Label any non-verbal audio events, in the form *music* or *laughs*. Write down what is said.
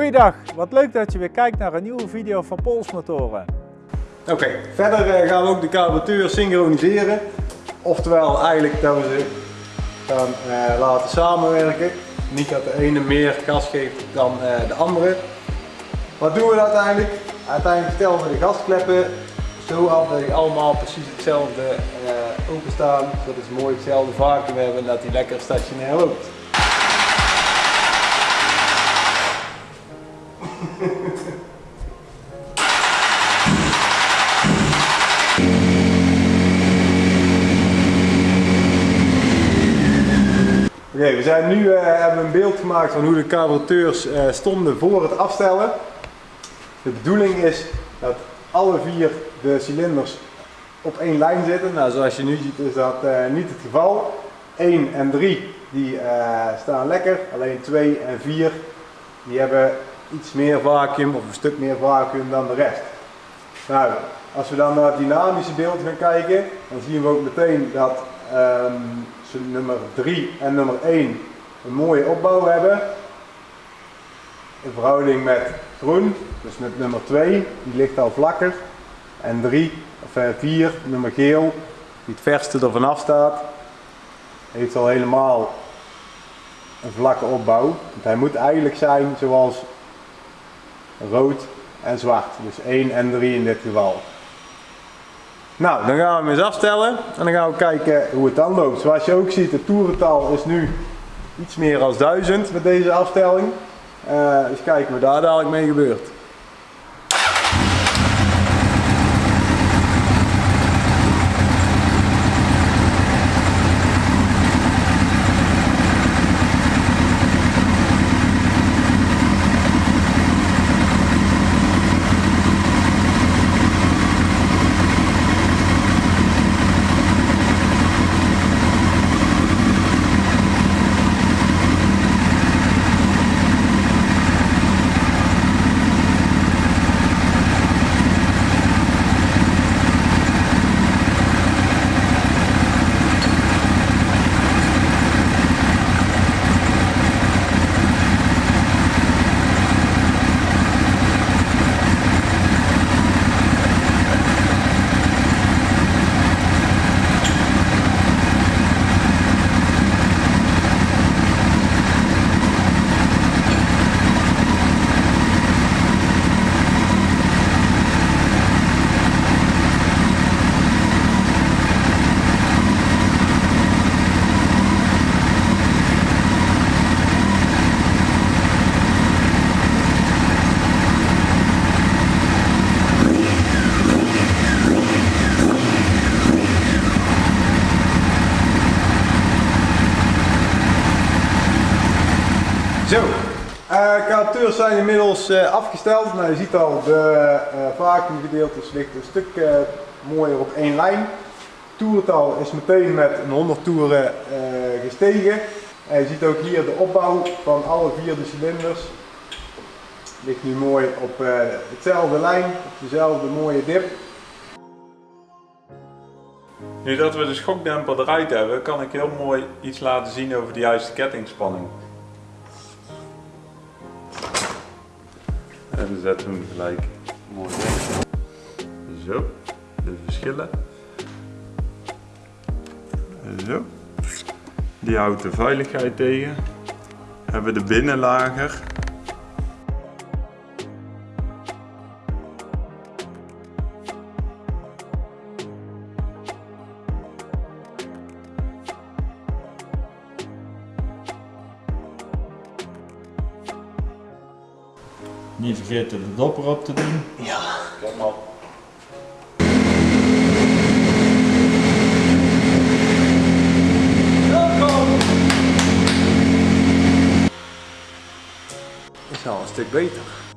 Goeiedag, wat leuk dat je weer kijkt naar een nieuwe video van Polsmotoren. Oké, verder eh, gaan we ook de carburateur synchroniseren. Oftewel eigenlijk dat we ze gaan eh, laten samenwerken. Niet dat de ene meer gas geeft dan eh, de andere. Wat doen we uiteindelijk? Uiteindelijk stellen we de gaskleppen zo af dat die allemaal precies hetzelfde uh, openstaan. Zodat ze mooi hetzelfde vacuüm hebben en dat die lekker stationair loopt. *laughs* Oké, we zijn nu uh, hebben een beeld gemaakt van hoe de carburateurs uh, stonden voor het afstellen. De bedoeling is dat alle vier de cilinders op één lijn zitten. Nou, zoals je nu ziet is dat uh, niet het geval. 1 en 3 die staan lekker, alleen 2 en 4 die hebben iets meer vacuüm of een stuk meer vacuüm dan de rest. Nou, als we dan naar het dynamische beeld gaan kijken, dan zien we ook meteen dat um, nummer 3 en nummer 1 een mooie opbouw hebben. In verhouding met groen, dus met nummer 2, die ligt al vlakker. En 3 of 4, eh, nummer geel, die het verste er vanaf staat, heeft al helemaal een vlakke opbouw. Want hij moet eigenlijk zijn zoals rood en zwart. Dus 1 en 3 in dit geval. Nou, dan gaan we hem eens afstellen en dan gaan we kijken hoe het dan loopt. Zoals je ook ziet, het toerental is nu iets meer dan 1000 met deze afstelling. Uh, dus kijken wat daar dadelijk mee gebeurt. Zo, uh, zijn inmiddels uh, afgesteld. Nou, je ziet al, de uh, vacuümgedeeltes ligt een stuk mooier op één lijn. Toerental is meteen met een 100 toeren gestegen. En je ziet ook hier de opbouw van alle vier de cilinders. Ligt nu mooi op hetzelfde lijn, op dezelfde mooie dip. Nu dat we de schokdemper eruit hebben, kan ik heel mooi iets laten zien over de juiste kettingspanning. En we hem gelijk mooi weg. Zo, de verschillen. Zo. Die houdt de veiligheid tegen. Hebben de binnenlager. Niet vergeten de dopper op te doen. Ja, kijk maar. Welkom! Is al een stuk beter.